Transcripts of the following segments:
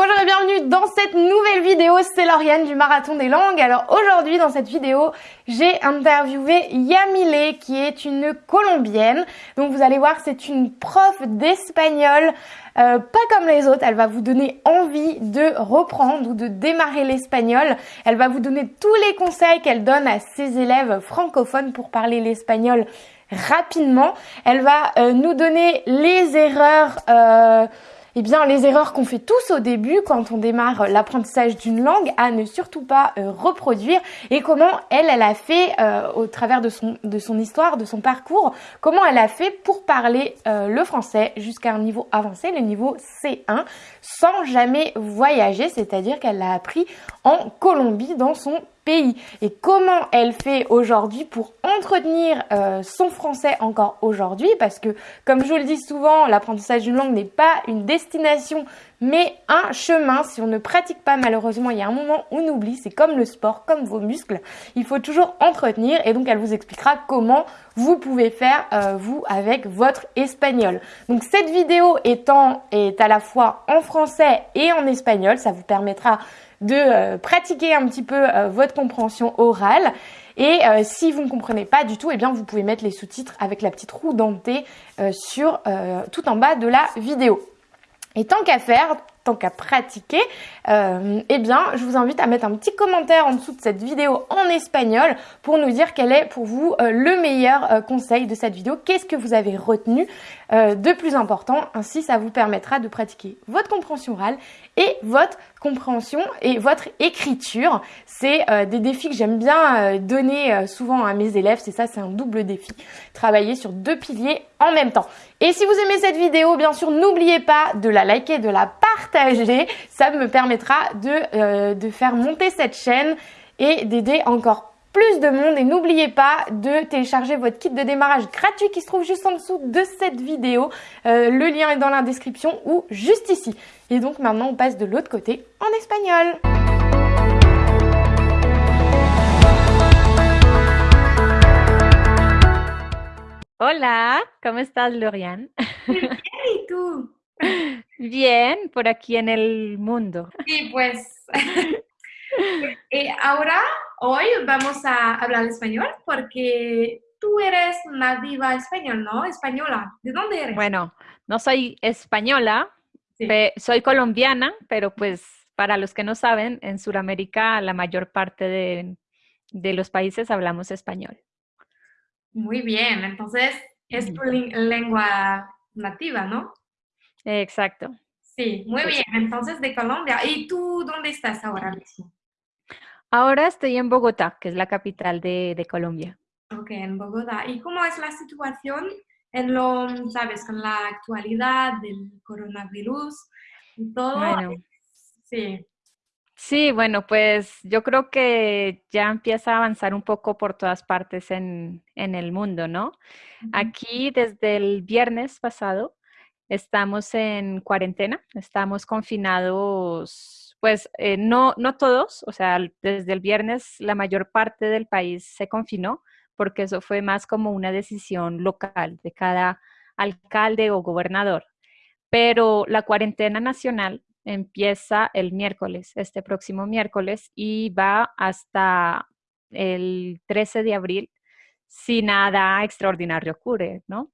bonjour et bienvenue dans cette nouvelle vidéo, c'est Lauriane du Marathon des Langues. Alors aujourd'hui dans cette vidéo, j'ai interviewé Yamile qui est une Colombienne. Donc vous allez voir, c'est une prof d'espagnol, euh, pas comme les autres, elle va vous donner envie de reprendre ou de démarrer l'espagnol. Elle va vous donner tous les conseils qu'elle donne à ses élèves francophones pour parler l'espagnol rapidement. Elle va euh, nous donner les erreurs... Euh, eh bien, les erreurs qu'on fait tous au début quand on démarre l'apprentissage d'une langue à ne surtout pas euh, reproduire et comment elle, elle a fait euh, au travers de son, de son histoire, de son parcours, comment elle a fait pour parler euh, le français jusqu'à un niveau avancé, le niveau C1, sans jamais voyager, c'est-à-dire qu'elle l'a appris en Colombie dans son pays et comment elle fait aujourd'hui pour entretenir euh, son français encore aujourd'hui parce que comme je vous le dis souvent l'apprentissage d'une langue n'est pas une destination mais un chemin. Si on ne pratique pas malheureusement il y a un moment où on oublie. C'est comme le sport comme vos muscles. Il faut toujours entretenir. Et donc elle vous expliquera comment vous pouvez faire euh, vous avec votre espagnol. Donc cette vidéo étant est à la fois en français et en espagnol ça vous permettra de euh, pratiquer un petit peu euh, votre compréhension orale. Et euh, si vous ne comprenez pas du tout, eh bien vous pouvez mettre les sous-titres avec la petite roue dentée sur tout en bas de la vidéo. Et tant qu'à faire, tant qu'à pratiquer, eh bien, je vous invite à mettre un petit commentaire en dessous de cette vidéo en espagnol pour nous dire quel est pour vous le meilleur conseil de cette vidéo. Qu'est-ce que vous avez retenu de plus important? Ainsi, ça vous permettra de pratiquer votre compréhension orale et votre compréhension et votre écriture. C'est des défis que j'aime bien donner souvent à mes élèves. C'est ça, c'est un double défi. Travailler sur deux piliers en même temps. Et si vous aimez cette vidéo, bien sûr, n'oubliez pas de la liker, de la partager. Ça me permettra de, euh, de faire monter cette chaîne et d'aider encore plus de monde. Et n'oubliez pas de télécharger votre kit de démarrage gratuit qui se trouve juste en dessous de cette vidéo. Euh, le lien est dans la description ou juste ici. Et donc maintenant, on passe de l'autre côté en espagnol. Hola, ¿cómo estás, Lorian? Bien, ¿y tú? Bien, por aquí en el mundo. Sí, pues eh, ahora, hoy vamos a hablar español porque tú eres nativa español, ¿no? Española. ¿De dónde eres? Bueno, no soy española, soy colombiana, pero pues para los que no saben, en Sudamérica la mayor parte de, de los países hablamos español. Muy bien, entonces es tu lengua nativa, ¿no? Exacto. Sí, muy bien. Entonces, de Colombia. ¿Y tú dónde estás ahora mismo? Ahora estoy en Bogotá, que es la capital de, Colombia. Ok, en Bogotá. ¿Y cómo es la situación en lo, sabes, con la actualidad del coronavirus y todo? Bueno, sí. Sí, bueno, pues yo creo que ya empieza a avanzar un poco por todas partes en, el mundo, ¿no? Aquí desde el viernes pasado estamos en cuarentena, estamos confinados, pues eh, no, no todos, o sea, desde el viernes la mayor parte del país se confinó, porque eso fue más como una decisión local de cada alcalde o gobernador. Pero la cuarentena nacional empieza el miércoles, este próximo miércoles, y va hasta el 13 de abril si nada extraordinario ocurre, ¿no?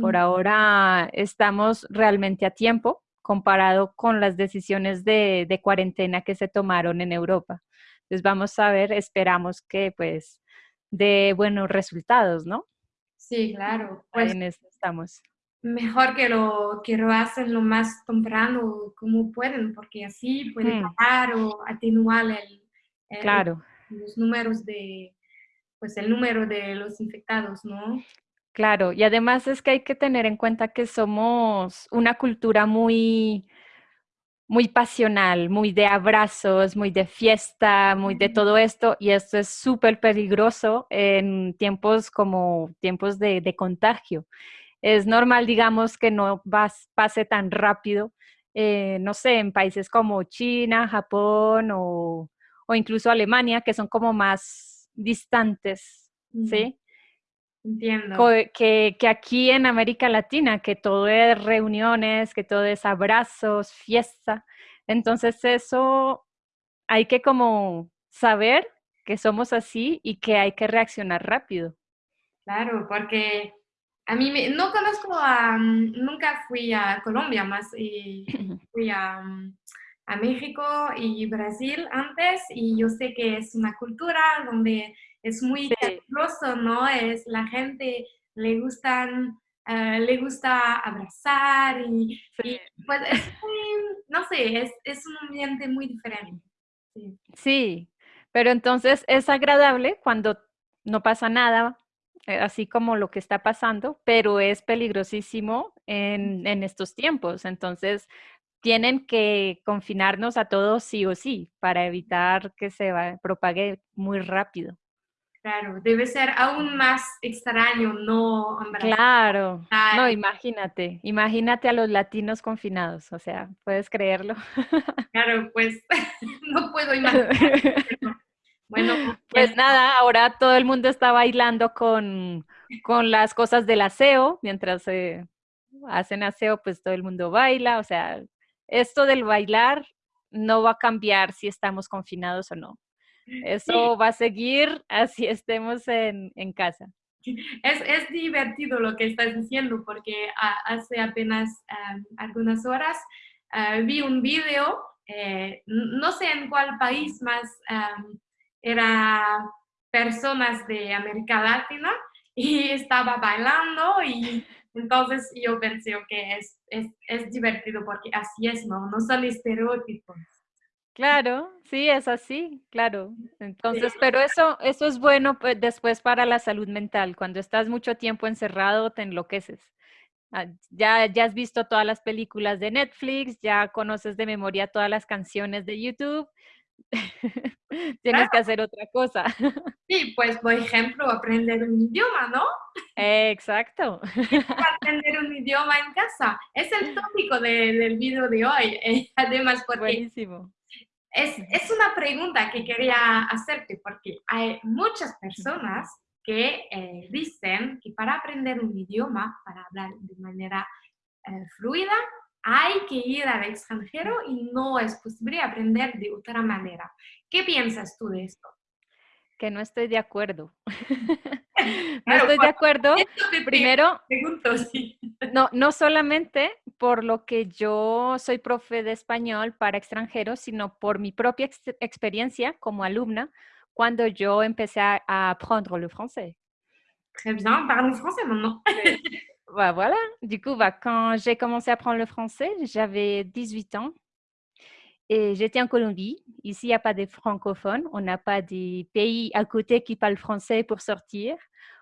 Por ahora estamos realmente a tiempo comparado con las decisiones de, cuarentena que se tomaron en Europa. Entonces vamos a ver, esperamos que pues dé buenos resultados, ¿no? Sí, claro. Pues en esto estamos. Mejor que lo, que lo hacen lo más temprano como pueden, porque así pueden bajar o atenuar el, claro. los números de, pues el número de los infectados, ¿no? Claro, y además es que hay que tener en cuenta que somos una cultura muy, muy pasional, muy de abrazos, muy de fiesta, muy de todo esto, y esto es súper peligroso en tiempos como tiempos de, contagio. Es normal, digamos, que no pase tan rápido, eh, no sé, en países como China, Japón o, o, incluso Alemania, que son como más distantes, ¿sí? Entiendo. Que, que, aquí en América Latina, que todo es reuniones, que todo es abrazos, fiesta. Entonces eso hay que como saber que somos así y que hay que reaccionar rápido. Claro, porque a mí me, no conozco a, mm, nunca fui a Colombia más y fui a, mm, a, México y Brasil antes y yo sé que es una cultura donde es muy sí. ¿no? Es la gente le gustan eh, le gusta abrazar y, pues es no sé, es, es, un ambiente muy diferente. Sí. sí, pero entonces es agradable cuando no pasa nada, eh, así como lo que está pasando, pero es peligrosísimo en, en estos tiempos. Entonces, tienen que confinarnos a todos sí o sí para evitar que se va, propague muy rápido. Claro, debe ser aún más extraño, ¿no? Claro, no, imagínate, imagínate a los latinos confinados, o sea, ¿puedes creerlo? Claro, pues no puedo imaginar. Bueno, pues nada, ahora todo el mundo está bailando con, con las cosas del aseo, mientras se hacen aseo, pues todo el mundo baila, o sea, esto del bailar no va a cambiar si estamos confinados o no. Eso va a seguir así estemos en, en casa. Es, es, divertido lo que estás diciendo porque hace apenas um, algunas horas uh, vi un video, eh, no sé en cuál país más, um, era personas de América Latina y estaba bailando y entonces yo pensé que es, es, es divertido porque así es, ¿no? No son estereotipos. Claro, sí, es así, claro. Entonces, pero eso, eso es bueno pues, después para la salud mental. Cuando estás mucho tiempo encerrado, te enloqueces. Ah, ya, ya has visto todas las películas de Netflix, ya conoces de memoria todas las canciones de YouTube. Tienes que hacer otra cosa. Sí, pues por ejemplo, aprender un idioma, ¿no? Exacto. aprender un idioma en casa. Es el tópico del video de hoy. Eh, además, porque Buenísimo es, es, una pregunta que quería hacerte porque hay muchas personas que eh, dicen que para aprender un idioma, para hablar de manera eh, fluida, hay que ir al extranjero y no es posible aprender de otra manera. ¿Qué piensas tú de esto? Que no estoy de acuerdo. no estoy de acuerdo. Primero, pregunto, sí. no, no solamente por lo que yo soy profe de español para extranjeros, sino por mi propia ex experiencia como alumna cuando yo empecé a, apprendre le français. Très bien, parle français maintenant. bah, voilà, du coup, bah, quand j'ai commencé à apprendre le français, j'avais 18 ans et j'étais en Colombie. Ici, il n'y a pas de francophones, on n'a pas des pays à côté qui parlent français pour sortir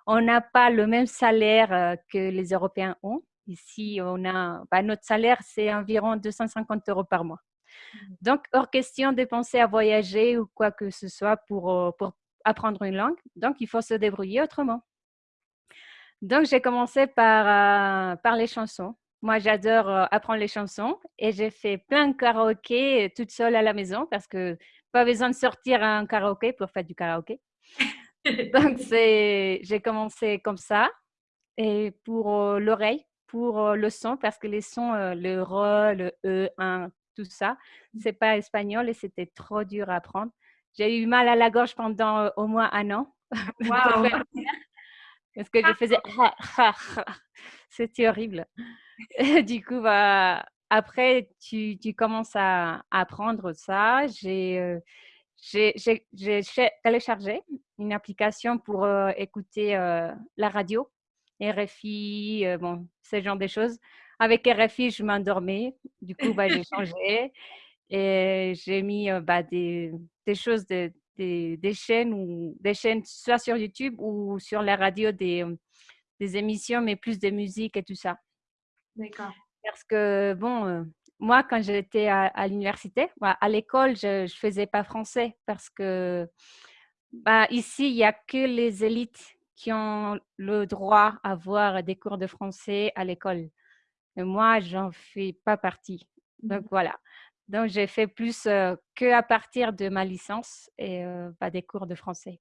on n'a pas le même salaire euh, que les Européens ont. Ici, on a, bah, notre salaire, c'est environ 250 euros par mois. Mmh. Donc, hors question de penser à voyager ou quoi que ce soit pour, euh, pour apprendre une langue. Donc, il faut se débrouiller autrement. Donc, j'ai commencé par, euh, par les chansons. Moi, j'adore apprendre les chansons et j'ai fait plein de karaoké toute seule à la maison parce que pas besoin de sortir un karaoké pour faire du karaoké. Donc, j'ai commencé comme ça. Et pour euh, l'oreille, pour le son, parce que les sons, le re, le e, un, tout ça, mmh. c'est pas espagnol et c'était trop dur à apprendre. J'ai eu mal à la gorge pendant au moins un an. Wow. parce que je faisais c'était horrible. du coup, bah, après, tu, tu commences à, à apprendre ça. J'ai j'ai téléchargé une application pour euh, écouter euh, la radio, RFI, euh, bon, ce genre de choses. Avec RFI, je m'endormais. Du coup, bah, j'ai changé et j'ai mis bah, des, des, choses, de, des, des, chaînes, ou, des chaînes soit sur YouTube ou sur la radio, des, des émissions, mais plus de musique et tout ça. D'accord. Parce que, bon, moi, quand j'étais à, l'université, bah, à l'école, je ne faisais pas français parce que bah, ici, il n'y a que les élites qui ont le droit à avoir des cours de français à l'école. Moi, j'en fais pas partie. Donc, mmh. voilà. Donc, j'ai fait plus euh, que à partir de ma licence et euh, pas des cours de français.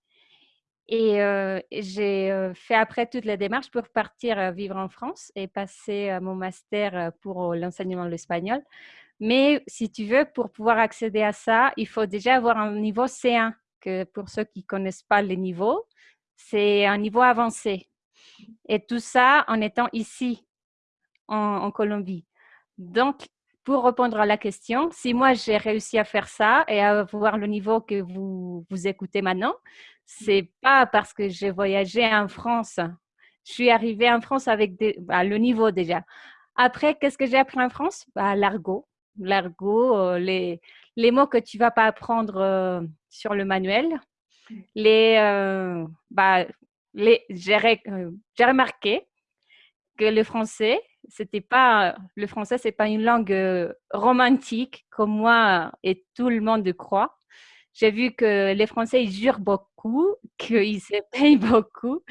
Et euh, j'ai fait après toutes les démarches pour partir vivre en France et passer mon master pour l'enseignement de l'espagnol. Mais si tu veux, pour pouvoir accéder à ça, il faut déjà avoir un niveau C1, que pour ceux qui ne connaissent pas les niveaux, c'est un niveau avancé. Et tout ça en étant ici, en, Colombie. Donc, pour répondre à la question, si moi j'ai réussi à faire ça et à avoir le niveau que vous, vous écoutez maintenant, c'est pas parce que j'ai voyagé en France. Je suis arrivée en France avec bah, le niveau déjà. Après, qu'est-ce que j'ai appris en France? Bah, L'argot. L'argot, euh, les, les mots que tu vas pas apprendre euh, sur le manuel. Les, euh, bah, les, j'ai remarqué que le français, c'était pas le français, c'est pas une langue romantique comme moi et tout le monde croit. J'ai vu que les Français ils jurent beaucoup, qu'ils se payent beaucoup,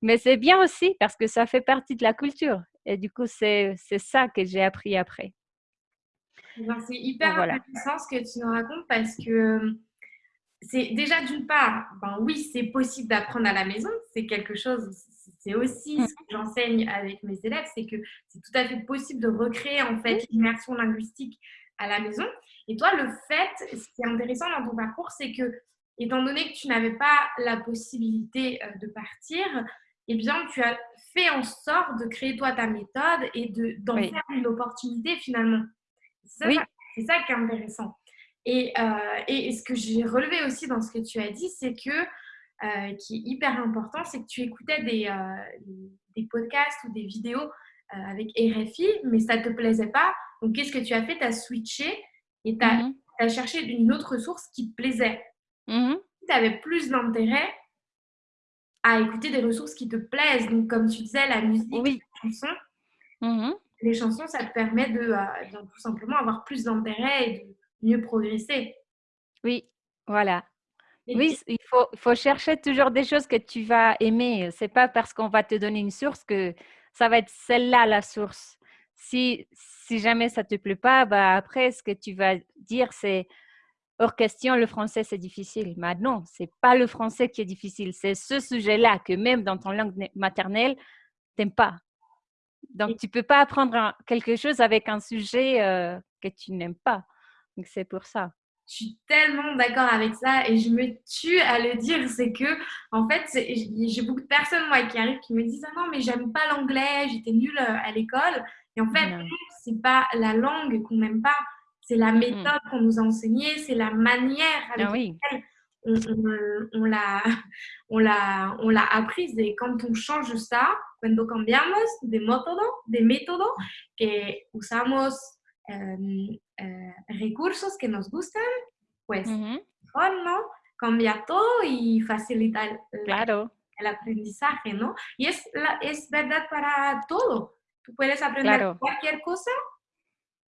mais c'est bien aussi parce que ça fait partie de la culture. Et du coup, c'est ça que j'ai appris après. Eh ben, c'est hyper intéressant ce que tu nous racontes parce que c'est déjà d'une part, ben oui, c'est possible d'apprendre à la maison, c'est quelque chose, c'est aussi ce que j'enseigne avec mes élèves, c'est que c'est tout à fait possible de recréer en fait l'immersion linguistique à la maison. Et toi, le fait, ce qui est intéressant dans ton parcours, c'est que étant donné que tu n'avais pas la possibilité euh, de partir, eh bien, tu as fait en sorte de créer toi ta méthode et d'en faire une opportunité finalement. C'est ça, ça, qui est intéressant. Et, euh, et ce que j'ai relevé aussi dans ce que tu as dit, c'est que, euh, qui est hyper important, c'est que tu écoutais des, euh, des podcasts ou des vidéos avec RFI, mais ça ne te plaisait pas. Donc, qu'est-ce que tu as fait? Tu as switché et tu as, as, cherché une autre source qui te plaisait. Mm Tu avais plus d'intérêt à écouter des ressources qui te plaisent. Donc, comme tu disais, la musique, les chansons. Mm-hmm. Les chansons, ça te permet de, de tout simplement avoir plus d'intérêt et de mieux progresser. Oui, voilà. oui, il faut, faut, chercher toujours des choses que tu vas aimer. C'est pas parce qu'on va te donner une source que ça va être celle-là la source. Si, si jamais ça te plaît pas, bah après, ce que tu vas dire, c'est hors question, le français, c'est difficile. Mais non, c'est pas le français qui est difficile. C'est ce sujet-là que même dans ton langue maternelle, t'aimes pas. Donc, tu peux pas apprendre quelque chose avec un sujet euh, que tu n'aimes pas. Donc c'est pour ça. Je suis tellement d'accord avec ça et je me tue à le dire. C'est que, en fait, j'ai beaucoup de personnes moi, qui arrivent qui me disent Ah non, mais j'aime pas l'anglais, j'étais nulle euh, à l'école. Et en fait, c'est pas la langue qu'on n'aime pas, c'est la méthode qu'on nous a enseignée, c'est la manière avec ah laquelle on, on, on l'a on l'a apprise. Et quand on change ça, cuando cambiamos de méthode, de método que usamos Em, eh, recursos que nos gustan, pues ¿no? Cambia todo y facilita el, claro. el aprendizaje, ¿no? Y es, la, es verdad para todo. Tú puedes aprender cualquier cosa,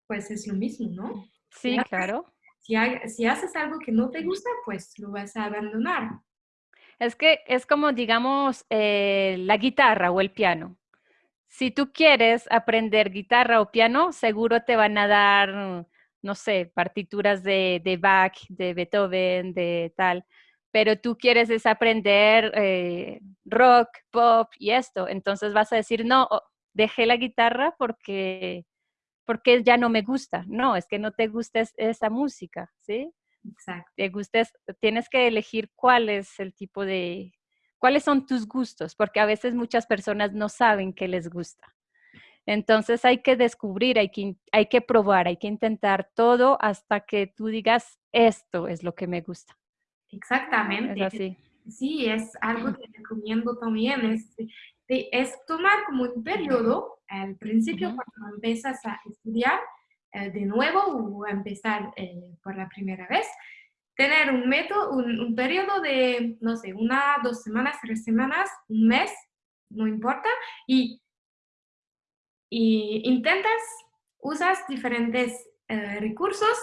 pues es lo mismo, ¿no? Sí, claro. Si, si haces algo que no te gusta, pues lo vas a abandonar. Es que es como, digamos, eh, la guitarra o el piano si tú quieres aprender guitarra o piano, seguro te van a dar, no sé, partituras de, de Bach, de Beethoven, de tal. Pero tú quieres es aprender eh, rock, pop y esto. Entonces vas a decir, no, oh, dejé la guitarra porque, porque ya no me gusta. No, es que no te gusta esa música, ¿sí? Exacto. Te gustes, tienes que elegir cuál es el tipo de, ¿Cuáles son tus gustos? Porque a veces muchas personas no saben qué les gusta. Entonces hay que descubrir, hay que, hay que probar, hay que intentar todo hasta que tú digas, esto es lo que me gusta. Exactamente. Es así. Sí, es algo que recomiendo también, es, es tomar como un periodo, al principio cuando empiezas a estudiar eh, de nuevo o empezar eh, por la primera vez, tener un método, un, periodo de, no sé, una, dos semanas, tres semanas, un mes, no importa, y, y intentas, usas diferentes eh, recursos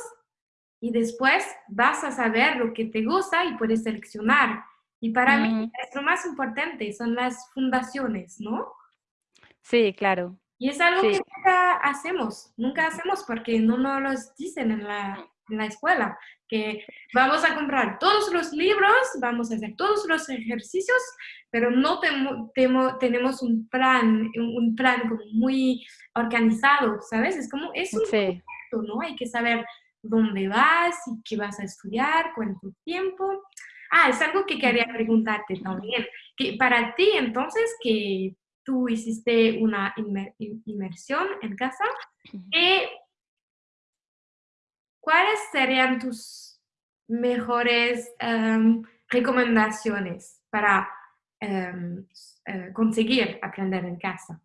y después vas a saber lo que te gusta y puedes seleccionar. Y para mí es lo más importante, son las fundaciones, ¿no? Sí, claro. Y es algo que nunca hacemos, nunca hacemos porque no nos lo dicen en la, en la escuela, que vamos a comprar todos los libros, vamos a hacer todos los ejercicios, pero no tenemos un plan, un plan como muy organizado, ¿sabes? Es como, es un correcto, ¿no? Hay que saber dónde vas y qué vas a estudiar, cuánto tiempo. Ah, es algo que quería preguntarte también. Que para ti, entonces, que tú hiciste una inmersión en casa, ¿cuáles serían tus mejores em, recomendaciones para em, eh, conseguir aprender en casa?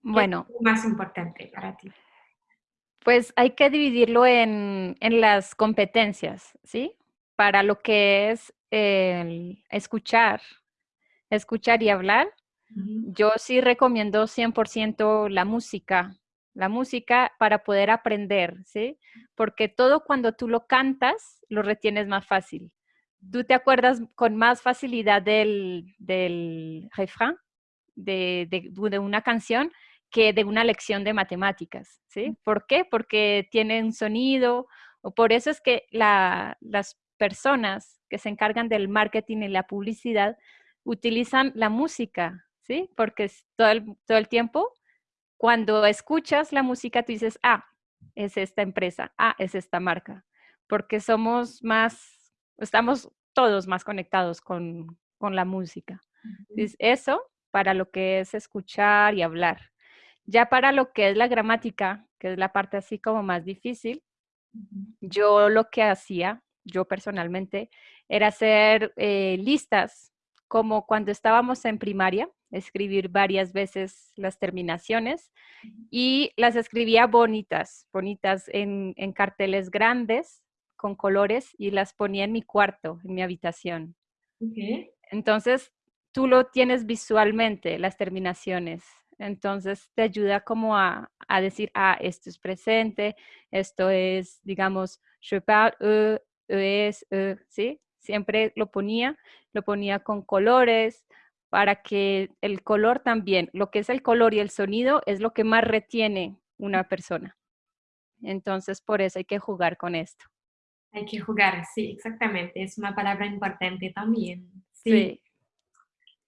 Bueno. es más importante para ti? Pues hay que dividirlo en, las competencias, ¿sí? Para lo que es escuchar, escuchar y hablar, yo sí recomiendo 100% la música, la música para poder aprender, ¿sí? Porque todo cuando tú lo cantas, lo retienes más fácil. Tú te acuerdas con más facilidad del, del refrán de, de una canción que de una lección de matemáticas, ¿sí? ¿Por qué? Porque tiene un sonido, o por eso es que las personas que se encargan del marketing y la publicidad utilizan la música, ¿sí? Porque todo todo el tiempo, cuando escuchas la música, tú dices, ah, es esta empresa, ah, es esta marca, porque somos más, estamos todos más conectados con, con la música. eso para lo que es escuchar y hablar. Ya para lo que es la gramática, que es la parte así como más difícil, yo lo que hacía, yo personalmente, era hacer eh, listas, como cuando estábamos en primaria, escribir varias veces las terminaciones y las escribía bonitas, bonitas en, carteles grandes con colores y las ponía en mi cuarto, en mi habitación. Entonces, tú lo tienes visualmente, las terminaciones. Entonces te ayuda como a, decir, ah, esto es presente, esto es, digamos, je parle, e, e es, e, ¿sí? Siempre lo ponía, lo ponía con colores para que el color también, lo que es el color y el sonido es lo que más retiene una persona. Entonces, por eso hay que jugar con esto. Hay que jugar, sí, exactamente. Es una palabra importante también. sí.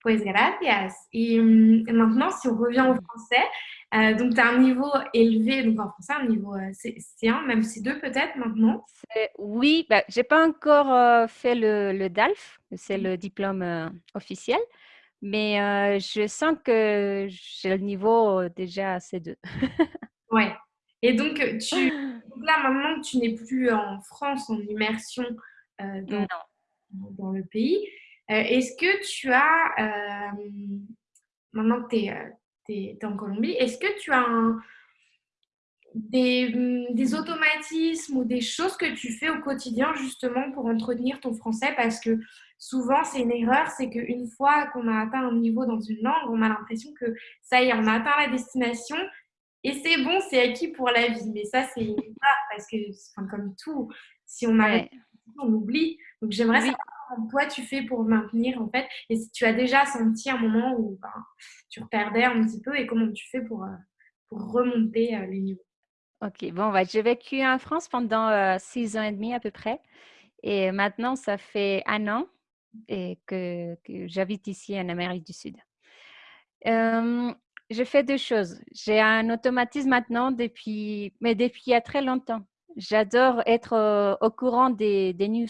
Pues gracias. Et hum, maintenant, si on revient au français, euh, donc tu as un niveau élevé, donc en français, un niveau euh, C1, même C2 peut-être maintenant Oui, bah, je n'ai pas encore euh, fait le, le, DALF, c'est le diplôme officiel, mais je sens que j'ai le niveau déjà C2. ouais. Et donc, tu, là, maintenant tu n'es plus en France en immersion dans, dans, le pays, euh, est-ce que tu as, maintenant que tu es, euh, en Colombie, est-ce que tu as des, mm, des, automatismes ou des choses que tu fais au quotidien justement pour entretenir ton français? Parce que souvent c'est une erreur, c'est qu'une fois qu'on a atteint un niveau dans une langue, on a l'impression que ça y est, on a atteint la destination et c'est bon, c'est acquis pour la vie. Mais ça c'est une erreur parce que comme tout, si on arrête, on oublie. Donc j'aimerais savoir toi tu fais pour maintenir en fait Et si tu as déjà senti un moment où ben, tu perdais un petit peu et comment tu fais pour, euh, pour remonter euh, les niveaux? Ok, bon, bah, j'ai vécu en France pendant euh, six ans et demi à peu près. Et maintenant, ça fait un an et que, j'habite ici en Amérique du Sud. Euh, je fais deux choses. J'ai un automatisme maintenant depuis, mais depuis il y a très longtemps. J'adore être au courant des, des news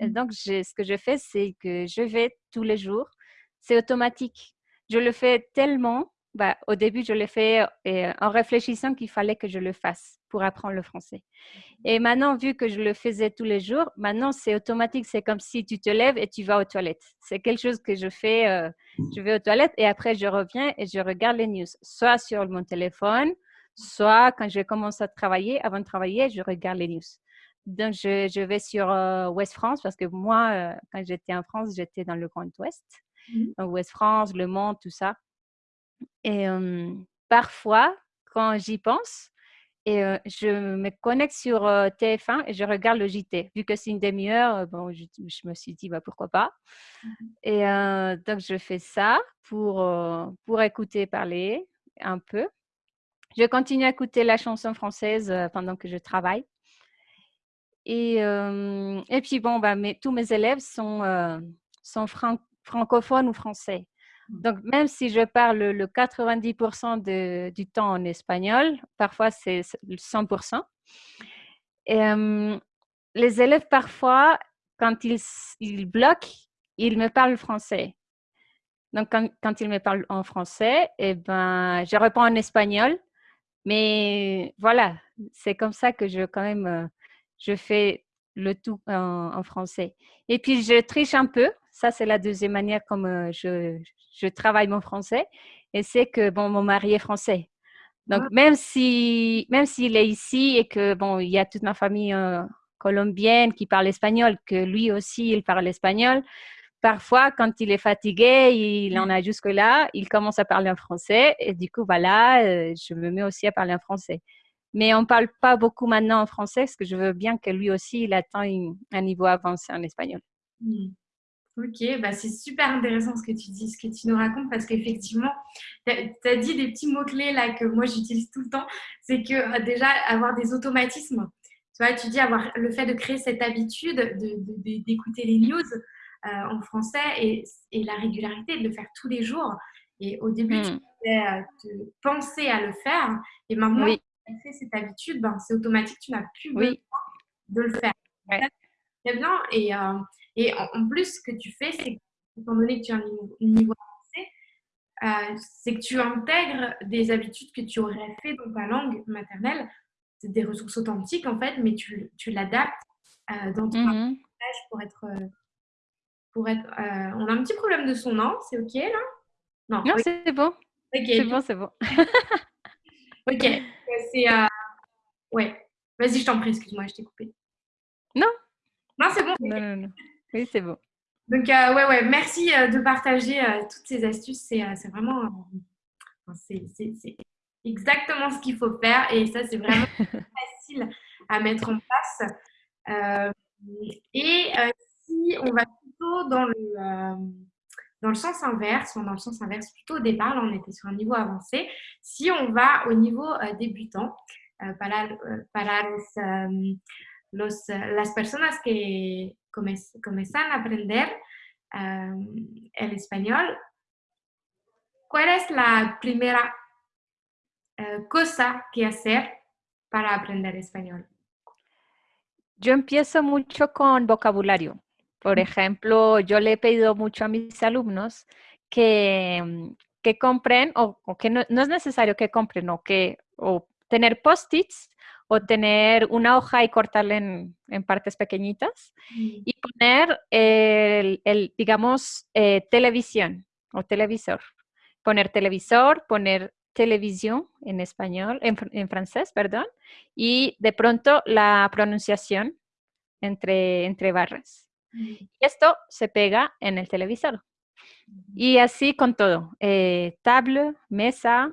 Mmh. donc, ce que je fais, c'est que je vais tous les jours. C'est automatique. Je le fais tellement. Bah, au début, je l'ai fait en réfléchissant qu'il fallait que je le fasse pour apprendre le français. Mmh. Et maintenant, vu que je le faisais tous les jours, maintenant, c'est automatique. C'est comme si tu te lèves et tu vas aux toilettes. C'est quelque chose que je fais. Euh, je vais aux toilettes et après, je reviens et je regarde les news, soit sur mon téléphone, soit quand je commence à travailler. Avant de travailler, je regarde les news. Donc, je, vais sur euh, Ouest France parce que moi, euh, quand j'étais en France, j'étais dans le Grand Ouest. Mmh. Ouest France, Le Mans, tout ça. Et parfois, quand j'y pense, et je me connecte sur TF1 et je regarde le JT. Vu que c'est une demi-heure, bon, je, me suis dit, bah, pourquoi pas? Mmh. Et donc, je fais ça pour, pour écouter parler un peu. Je continue à écouter la chanson française pendant que je travaille. Et, et puis, bon, bah, tous mes élèves sont, sont francophones ou français. Donc, même si je parle le 90% du temps en espagnol, parfois c'est 100%, les élèves, parfois, quand ils, ils bloquent, ils me parlent français. Donc, quand, quand, ils me parlent en français, eh ben, je réponds en espagnol. Mais voilà, c'est comme ça que je, quand même, euh, je fais le tout en, français. Et puis, je triche un peu. Ça, c'est la deuxième manière comme euh, je, je, travaille mon français. Et c'est que, bon, mon mari est français. Donc, ah. même si, même s'il est ici et que, bon, il y a toute ma famille euh, colombienne qui parle espagnol, que lui aussi, il parle espagnol, parfois, quand il est fatigué, il en a jusque-là, il commence à parler en français et du coup, voilà, euh, je me mets aussi à parler en français. Mais on ne parle pas beaucoup maintenant en français parce que je veux bien que lui aussi, il atteigne un niveau avancé en espagnol. Hmm. Ok, bah c'est super intéressant ce que tu dis, ce que tu nous racontes, parce qu'effectivement, tu as, dit des petits mots-clés là que moi j'utilise tout le temps. C'est que euh, déjà, avoir des automatismes. Tu vois, tu dis avoir le fait de créer cette habitude d'écouter de, les news euh, en français et, la régularité de le faire tous les jours. Et au début, tu hmm. devais euh, te penser à le faire. Et maintenant, oui. tu as fait cette habitude, ben, c'est automatique, tu n'as plus besoin de le faire. Très bien. Et et en, plus, ce que tu fais, c'est étant donné que tu as un niveau, avancé, euh, c'est que tu intègres des habitudes que tu aurais fait dans ta langue maternelle. C'est des ressources authentiques en fait, mais tu, tu l'adaptes euh, dans ton mmh pour être. Euh, pour être on a un petit problème de son nom, c'est OK là? Non, non c'est bon. C'est bon, c'est bon. ok, c'est. Ouais, vas-y, je t'en prie, excuse-moi, je t'ai coupé. Non. Non, c'est bon. Non, non, non. Oui, c'est bon. Donc, euh, ouais, ouais, merci euh, de partager euh, toutes ces astuces. C'est vraiment. c'est exactement ce qu'il faut faire et ça, c'est vraiment facile à mettre en place. et si on va plutôt dans le, dans le sens inverse, dans le sens inverse, plutôt au départ, là, on était sur un niveau avancé. Si on va au niveau débutant, para los, los, las personas que comienzan a aprender el español, ¿cuál es la primera eh, cosa que hacer para aprender español? Yo empiezo mucho con vocabulario. Por ejemplo, yo le he pedido mucho a mis alumnos que, que compren, o, que no, es necesario que compren, o que o tener post-its o tener una hoja y cortarla en, partes pequeñitas mm. y poner el, digamos, eh, televisión o televisor. Poner televisor, poner televisión en español, en, francés, perdón, y de pronto la pronunciación entre, entre barras. Mm. esto se pega en el televisor. Y así con todo, eh, table, mesa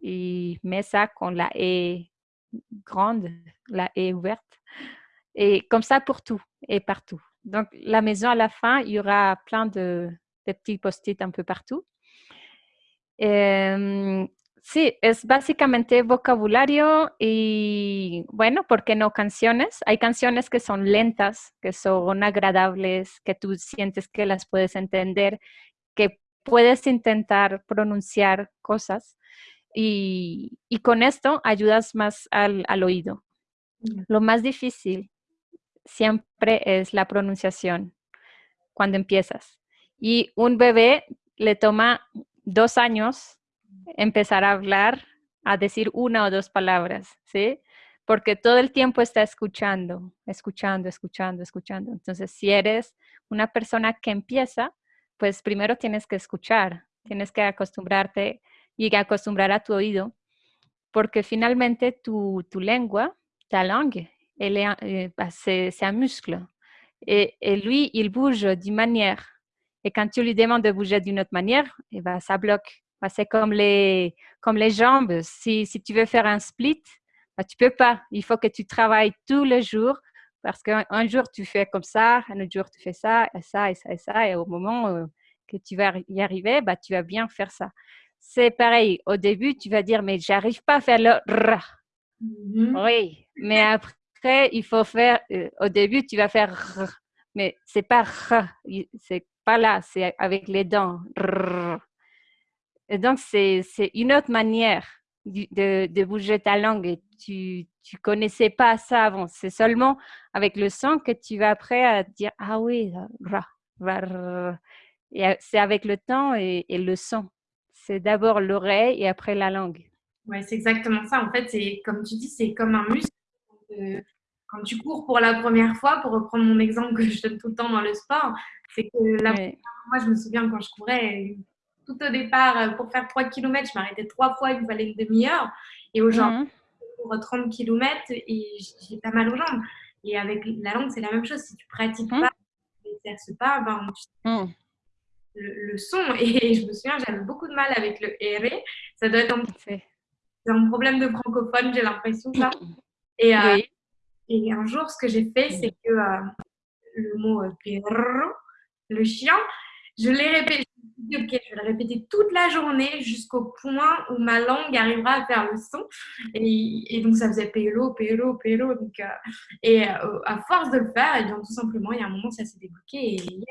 y mesa con la E grande, la est ouverte. Et comme ça pour tout et partout. Donc, la maison, à la fin, il y aura plein de, petits post-it un peu partout. Em, sí, es básicamente vocabulario y, bueno, ¿por qué no canciones? Hay canciones que son lentas, que son agradables, que tú sientes que las puedes entender, que puedes intentar pronunciar cosas. Y, con esto ayudas más al, oído. Mm. Lo más difícil siempre es la pronunciación cuando empiezas. Y un bebé le toma dos años empezar a hablar, a decir una o dos palabras, ¿sí? Porque todo el tiempo está escuchando, escuchando, escuchando, escuchando. Entonces, si eres una persona que empieza, pues primero tienes que escuchar, tienes que acostumbrarte y acostumbrar a tu oído, porque finalmente tu, tu lengua, ta langue, elle est, euh, bah, c'est, un muscle. Et, et, lui, il bouge d'une manière. Et quand tu lui demandes de bouger d'une autre manière, eh ben, ça bloque. Bah, c'est comme les, comme les jambes. Si, si tu veux faire un split, bah, tu peux pas. Il faut que tu travailles tous les jours parce qu'un jour tu fais comme ça, un autre jour tu fais ça, et ça, et ça, et ça. Et au moment euh, que tu vas y arriver, bah, tu vas bien faire ça c'est pareil. Au début, tu vas dire, mais j'arrive pas à faire le r. Mm-hmm. Oui, mais après, il faut faire. Euh, au début, tu vas faire r, mais c'est pas r, c'est pas là, c'est avec les dents. Et donc, c'est une autre manière de, de, bouger ta langue et tu, tu connaissais pas ça avant. C'est seulement avec le son que tu vas après à dire ah oui, ra, ra, et c'est avec le temps et, le son. C'est d'abord l'oreille et après la langue. Ouais, c'est exactement ça. En fait, c'est comme tu dis, c'est comme un muscle. Quand tu cours pour la première fois, pour reprendre mon exemple que je donne tout le temps dans le sport, c'est que la moi, je me souviens quand je courais, tout au départ, pour faire 3 km, je m'arrêtais trois fois, il me fallait une demi-heure. Et aujourd'hui, mmh pour 30 km et j'ai pas mal aux jambes. Et avec la langue, c'est la même chose. Si tu pratiques mmh. pas, tu n'exerces pas, ben, mmh. Le, son. Et je me souviens, j'avais beaucoup de mal avec le R. Ça doit être un, un problème de francophone, j'ai l'impression. ça. Et, euh, et un jour, ce que j'ai fait, c'est que euh, le mot euh, le chien, je l'ai répété, ok, je vais le répéter toute la journée jusqu'au point où ma langue arrivera à faire le son. Et, donc, ça faisait pélo, pélo, pélo. Donc, euh, et euh, à force de le faire, et eh bien, tout simplement, il y a un moment, ça s'est débloqué et yes.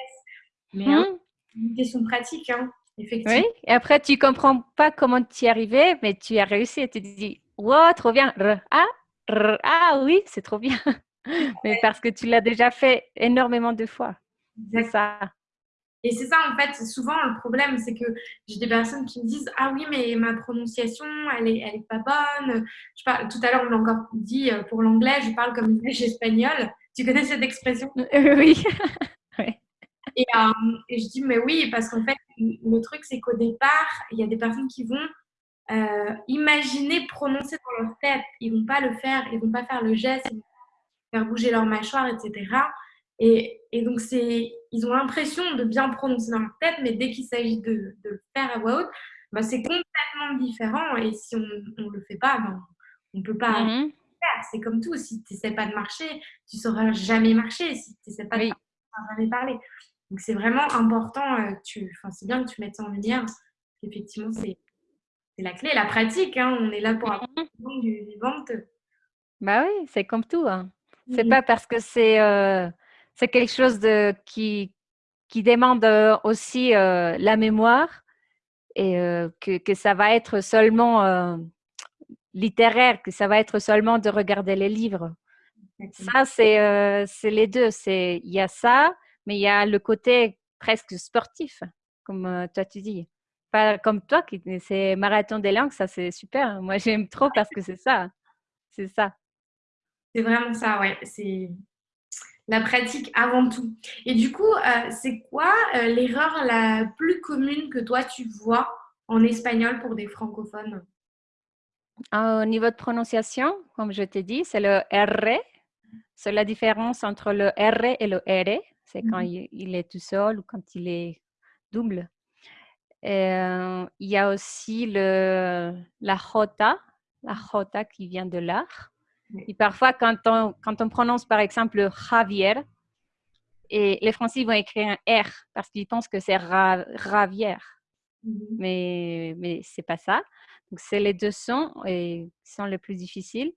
Mais hein, mmh. Une question pratique, hein, effectivement. Oui, et après, tu comprends pas comment tu y arrivais, mais tu as réussi et tu te dis, wow, trop bien. ah, ah oui, c'est trop bien. mais parce que tu l'as déjà fait énormément de fois. C'est ça. Et c'est ça, en fait, souvent le problème, c'est que j'ai des personnes qui me disent Ah oui, mais ma prononciation, elle est, elle est pas bonne. Je parle, tout à l'heure, on l'a encore dit euh, pour l'anglais, je parle comme une espagnole. Tu connais cette expression? Oui. et, euh, et, je dis Mais oui, parce qu'en fait, le truc, c'est qu'au départ, il y a des personnes qui vont euh, imaginer prononcer dans leur tête. Ils vont pas le faire, ils vont pas faire le geste, ils vont faire bouger leur mâchoire, etc. Et, et donc, c'est ils ont l'impression de bien prononcer dans leur tête, mais dès qu'il s'agit de, de, le faire à voix haute, bah, c'est complètement différent. Et si on ne le fait pas, ben, on ne peut pas mm-hmm. faire. C'est comme tout. Si tu n'essaies pas de marcher, tu ne sauras jamais marcher. Si tu n'essaies pas de parler, tu ne sauras jamais parler. Donc, c'est vraiment important. Euh, tu, c'est bien que tu mettes ça en lumière. Effectivement, c'est la clé, la pratique. Hein. On est là pour apprendre mm-hmm. du vivante. Bah oui, c'est comme tout. Hein. C'est pas parce que c'est. Euh, c'est quelque chose de, qui, qui demande euh, aussi euh, la mémoire et que, que, ça va être seulement littéraire, que ça va être seulement de regarder les livres. Ça, c'est c'est les deux. Il y a ça, mais il y a le côté presque sportif, comme toi tu dis. Pas comme toi, qui c'est marathon des langues, ça c'est super. Moi, j'aime trop parce que c'est ça. C'est ça. C'est vraiment ça, ouais. C'est la pratique avant tout. Et du coup, euh, c'est quoi euh, l'erreur la plus commune que toi tu vois en espagnol pour des francophones? Au niveau de prononciation, comme je t'ai dit, c'est le R. C'est la différence entre le R et le R. C'est quand mhm. il, est tout seul ou quand il est double. Euh, il y a aussi le, la J, la J qui vient de l'art. Et parfois, quand on, quand on prononce par exemple Javier, et les Français vont écrire un R parce qu'ils pensent que c'est Ravier. Mm-hmm. Mais, mais ce n'est pas ça. Donc, c'est les deux sons et, qui sont les plus difficiles.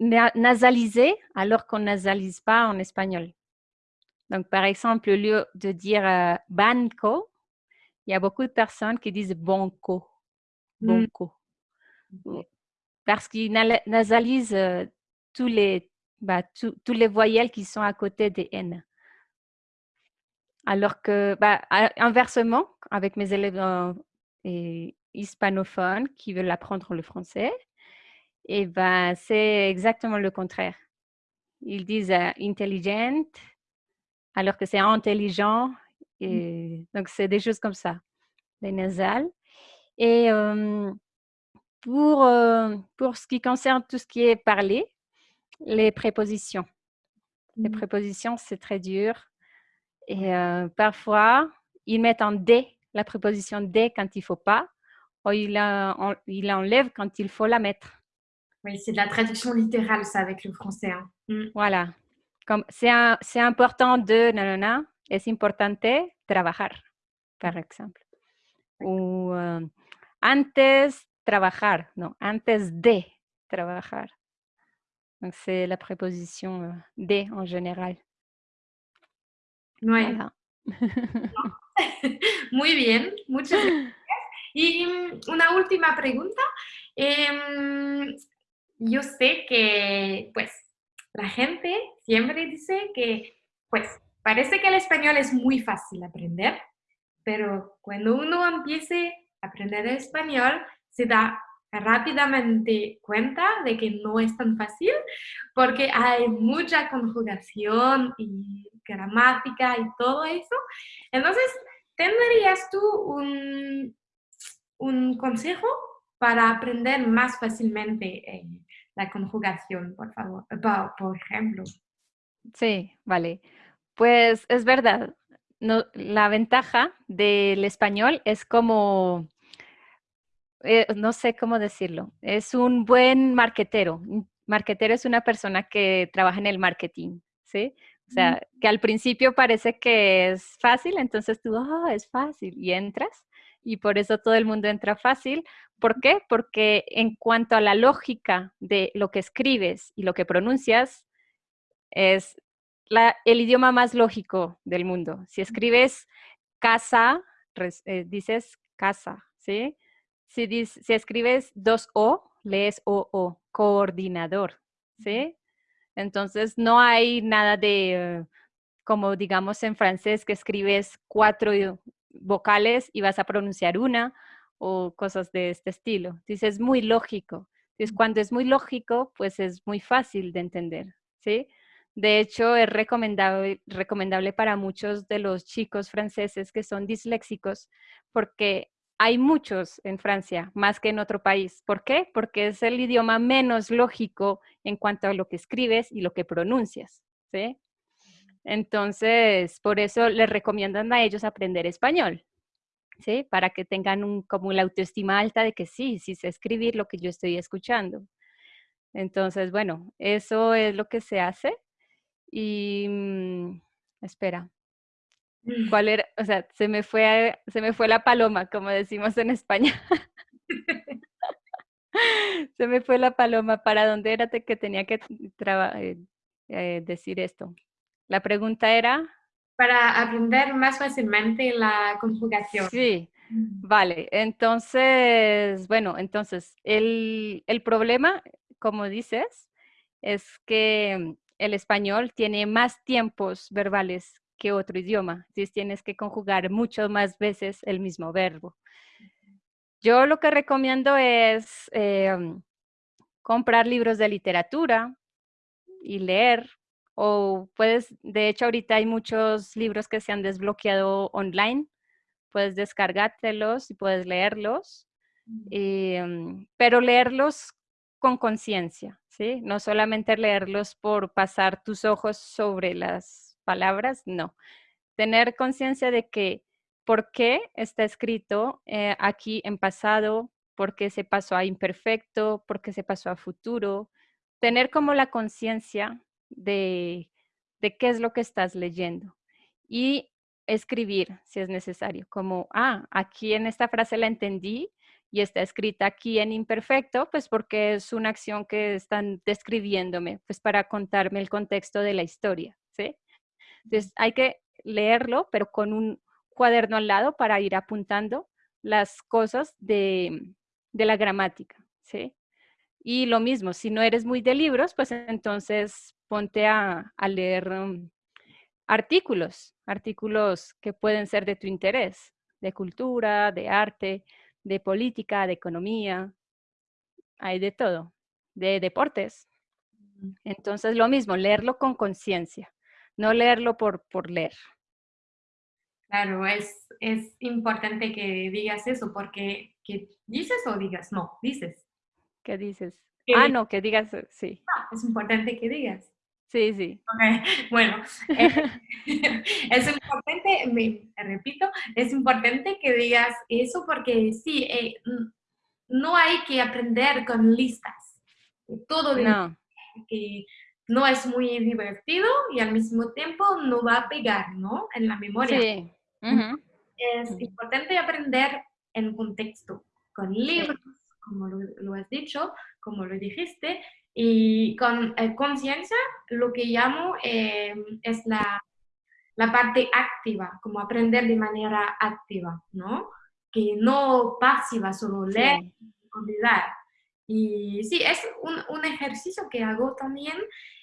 Nasaliser alors qu'on nasalise pas en espagnol. Donc, par exemple, au lieu de dire euh, banco, il y a beaucoup de personnes qui disent bonco. Mm. Bonco parce qu'il nasalise euh, tous les, bah, tous les voyelles qui sont à côté des N. Alors que, bah, inversement, avec mes élèves euh, hispanophones qui veulent apprendre le français, eh ben, c'est exactement le contraire. Ils disent euh, intelligent, alors que c'est intelligent. Mmh. Et, donc, c'est des choses comme ça, les nasales. Et pour, euh, pour ce qui concerne tout ce qui est parlé, les prépositions. Les mmh. prépositions, c'est très dur. Et euh, parfois, ils mettent en D la préposition D quand il ne faut pas, ou ils il enlèvent quand il faut la mettre. Oui, c'est de la traduction littérale, ça, avec le français. Hein. Mmh. Voilà. C'est important de, nanana, es importante trabajar, par exemple. Ou euh, antes trabajar, non, antes de trabajar. Donc, c'est la préposition euh, de en général. Oui. Muy bien, muchas gracias. Y mm, una última pregunta. Yo sé que, pues, la gente siempre dice que, pues, parece que el español es muy fácil aprender, pero cuando uno empiece a aprender español, se da rápidamente cuenta de que no es tan fácil porque hay mucha conjugación y gramática y todo eso. Entonces, ¿tendrías tú un, un consejo para aprender más fácilmente eh, la conjugación, por favor, por, ejemplo? Sí, vale. Pues es verdad. No, la ventaja del español es como, eh, no sé cómo decirlo, es un buen marquetero. Marquetero es una persona que trabaja en el marketing, ¿sí? O sea, que al principio parece que es fácil, entonces tú, ah, es fácil, y entras, y por eso todo el mundo entra fácil. ¿Por qué? Porque en cuanto a la lógica de lo que escribes y lo que pronuncias, es el idioma más lógico del mundo. Si escribes casa, eh, dices casa, ¿sí? Si, si escribes dos O, lees O-O, coordinador, ¿sí? Entonces, no hay nada de, como digamos en francés, que escribes cuatro vocales y vas a pronunciar una o cosas de este estilo. Dices, es muy lógico. Entonces, cuando es muy lógico, pues es muy fácil de entender, ¿sí? De hecho, es recomendable, recomendable para muchos de los chicos franceses que son disléxicos porque hay muchos en Francia, más que en otro país. ¿Por qué? Porque es el idioma menos lógico en cuanto a lo que escribes y lo que pronuncias, ¿sí? Entonces, por eso les recomiendan a ellos aprender español, ¿sí? Para que tengan un, como la autoestima alta de que sí, sí sé escribir lo que yo estoy escuchando. Entonces, bueno, eso es lo que se hace. Y, mm, espera, ¿Cuál era? O sea, se me fue, se me fue la paloma, como decimos en España. se me fue la paloma. ¿Para dónde era que tenía que eh, eh, decir esto? La pregunta era... Para aprender más fácilmente la conjugación. Sí, vale. Entonces, bueno, entonces, el, el problema, como dices, es que el español tiene más tiempos verbales que otro idioma. Entonces tienes que conjugar muchas más veces el mismo verbo. Yo lo que recomiendo es em, comprar libros de literatura y leer. O puedes, de hecho ahorita hay muchos libros que se han desbloqueado online. Puedes descargártelos y puedes leerlos. Em, pero leerlos con conciencia, ¿sí? No solamente leerlos por pasar tus ojos sobre las palabras, no. Tener conciencia de que por qué está escrito eh, aquí en pasado, por qué se pasó a imperfecto, por qué se pasó a futuro. Tener como la conciencia de, de qué es lo que estás leyendo. Y escribir si es necesario, como, ah, aquí en esta frase la entendí y está escrita aquí en imperfecto, pues porque es una acción que están describiéndome, pues para contarme el contexto de la historia, ¿sí? Entonces hay que leerlo, pero con un cuaderno al lado para ir apuntando las cosas de, la gramática, ¿sí? Y lo mismo, si no eres muy de libros, pues entonces ponte a, leer um, artículos, artículos que pueden ser de tu interés, de cultura, de arte, de política, de economía, hay de todo, de deportes. Entonces lo mismo, leerlo con conciencia no leerlo por, por leer. Claro, es, es importante que digas eso, porque que dices o digas, no, dices. ¿Qué dices? ah, no, que digas, eh, sí. es importante que digas. Sí, sí. Bueno, eh, es importante, me repito, es importante que digas eso porque sí, eh, no hay que aprender con listas. Todo de no. que no es muy divertido y al mismo tiempo no va a pegar, ¿no? En la memoria. Sí. Es importante aprender en contexto, con libros, como lo, has dicho, como lo dijiste, y con eh, conciencia, lo que llamo eh, es la, la parte activa, como aprender de manera activa, ¿no? que no pasiva, solo leer y olvidar. Y sí, es un, un, ejercicio que hago también,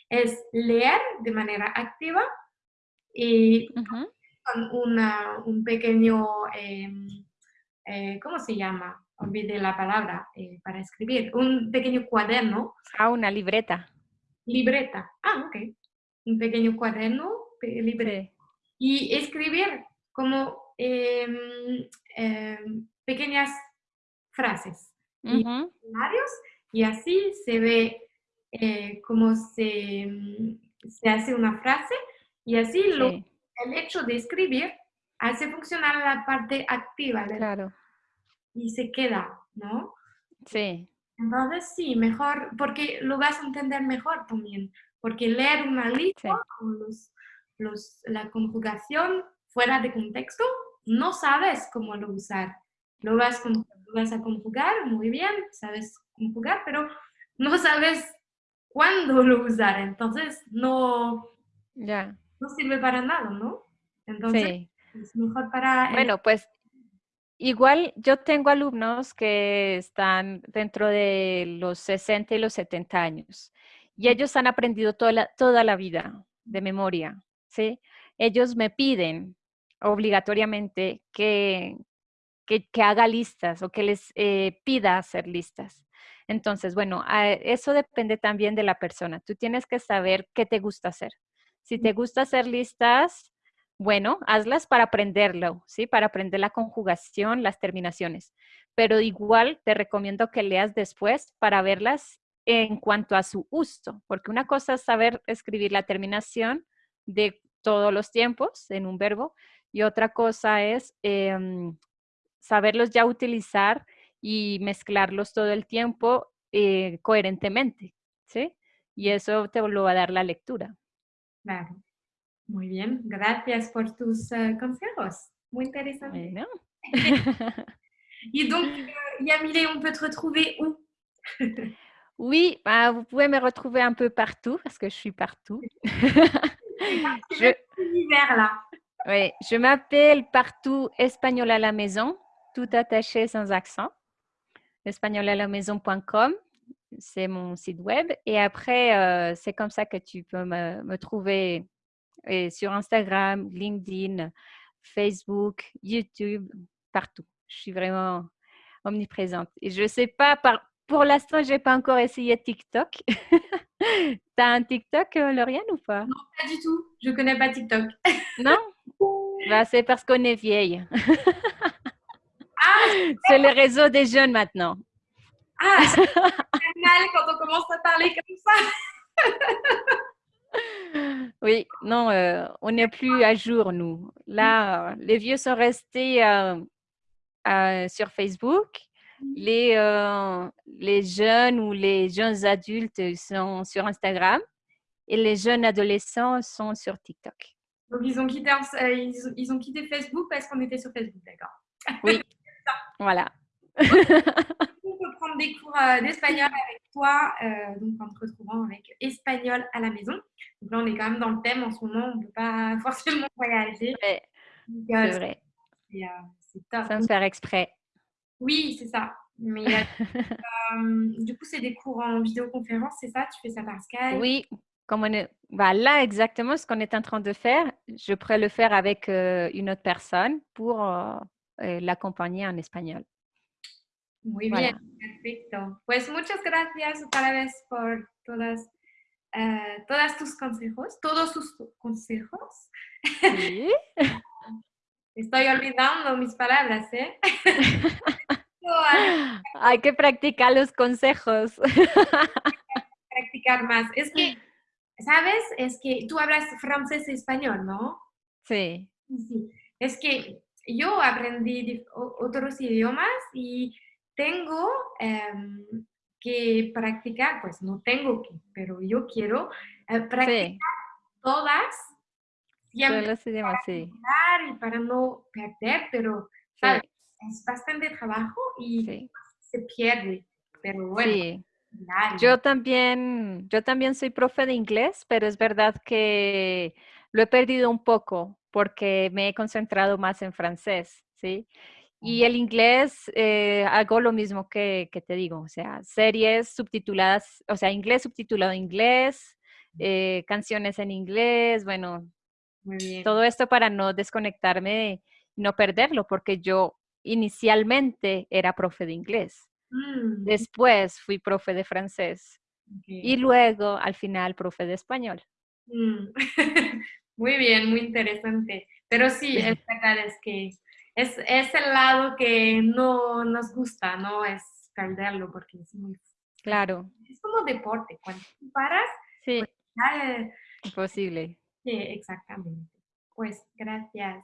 es leer de manera activa y con una, un pequeño, em, eh, ¿cómo se llama? Olvidé la palabra eh, para escribir, un pequeño cuaderno. Ah, una libreta. Libreta, ah, ok. Un pequeño cuaderno, libreta. Y escribir como em, em, pequeñas frases y y así se ve eh, cómo se, se, hace una frase y así lo, el hecho de escribir hace funcionar la parte activa claro. Y se queda, ¿no? Sí. Entonces sí, mejor, porque lo vas a entender mejor también, porque leer una lista con los, los, la conjugación fuera de contexto, no sabes cómo lo usar. Lo vas, lo vas a conjugar muy bien, sabes conjugar, pero no sabes cuándo lo usar. Entonces, no, ya no sirve para nada, ¿no? Entonces, es mejor para... Bueno, pues igual yo tengo alumnos que están dentro de los 60 y los 70 años y ellos han aprendido toda la, toda la vida de memoria, ¿sí? Ellos me piden obligatoriamente que, que, haga listas o que les eh, pida hacer listas. Entonces, bueno, eso depende también de la persona. Tú tienes que saber qué te gusta hacer. Si te gusta hacer listas, bueno, hazlas para aprenderlo, ¿sí? Para aprender la conjugación, las terminaciones. Pero igual te recomiendo que leas después para verlas en cuanto a su uso, porque una cosa es saber escribir la terminación de todos los tiempos en un verbo y otra cosa es em, saberlos ya utilizar y mezclarlos todo el tiempo eh, coherentemente, ¿sí? Y eso te lo va a dar la lectura. Claro. Muy bien, gracias por tus uh, consejos. Muy interesante. Bueno. Et donc, Yamile, on peut te retrouver où? Oui, bah, vous pouvez me retrouver un peu partout parce que je suis partout. je, là. Oui, je m'appelle partout Espagnol à la maison, tout attaché sans accent. espagnolalamaison.com, c'est mon site web. Et après, euh, c'est comme ça que tu peux me, trouver et sur Instagram, LinkedIn, Facebook, YouTube, partout. Je suis vraiment omniprésente. Et je ne sais pas, par, pour l'instant, je n'ai pas encore essayé TikTok. tu as un TikTok, euh, Lauriane, ou pas? Non, pas du tout. Je ne connais pas TikTok. non? Bah, C'est parce qu'on est vieille. Ah, c'est le réseau des jeunes maintenant. Ah, c'est mal quand on commence à parler comme ça. Oui, non, euh, on n'est plus à jour, nous. Là, les vieux sont restés euh, euh, sur Facebook. Les, les jeunes ou les jeunes adultes sont sur Instagram et les jeunes adolescents sont sur TikTok. Donc, ils ont quitté, ils ont quitté Facebook parce qu'on était sur Facebook, d'accord Oui, voilà. prendre des cours euh, d'espagnol avec toi, euh, donc en te retrouvant avec espagnol à la maison. Donc là, on est quand même dans le thème en ce moment, on ne peut pas forcément voyager. Euh, c'est vrai. C'est top. Sans faire exprès. Oui, c'est ça. Mais du coup, c'est des cours en vidéoconférence, c'est ça? Tu fais ça par Skype? Oui, comme on est, bah, là exactement ce qu'on est en train de faire, je pourrais le faire avec une autre personne pour l'accompagner en espagnol. Muy bien, perfecto. Pues muchas gracias otra vez por todas, uh, todas tus consejos, todos tus consejos. ¿Sí? Estoy olvidando mis palabras, ¿eh? Hay que practicar los consejos. practicar más. Es que, ¿sabes? Es que tú hablas francés y español, ¿no? Sí. Sí. Es que yo aprendí otros idiomas y tengo em, que practicar, pues no tengo que, pero yo quiero eh, practicar todas. Idiomas, sí. Y para no perder, pero ¿sabes? es bastante trabajo y se pierde. Pero bueno. Yo también, yo también soy profe de inglés, pero es verdad que lo he perdido un poco porque me he concentrado más en francés, ¿sí? Y el inglés, eh, hago lo mismo que, que, te digo, o sea, series subtituladas, o sea, inglés subtitulado en inglés, eh, canciones en inglés, bueno, todo esto para no desconectarme y no perderlo, porque yo inicialmente era profe de inglés, mm. después fui profe de francés y luego al final profe de español. Mm. muy bien, muy interesante. Pero sí, es verdad, es que es, es el lado que no nos gusta, ¿no? Es perderlo porque es muy... Claro. Es como deporte, cuando paras... Sí. Pues Imposible. Sí, exactamente. Pues gracias.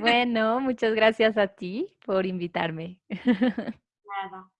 Bueno, muchas gracias a ti por invitarme. Nada.